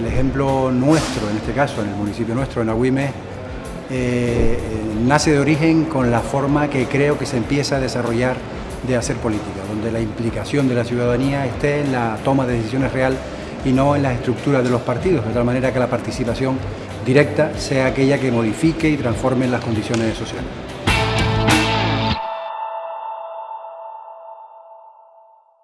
el ejemplo nuestro, en este caso, en el municipio nuestro, en Agüime, eh, eh, nace de origen con la forma que creo que se empieza a desarrollar de hacer política, donde la implicación de la ciudadanía esté en la toma de decisiones real y no en las estructuras de los partidos, de tal manera que la participación directa sea aquella que modifique y transforme las condiciones sociales.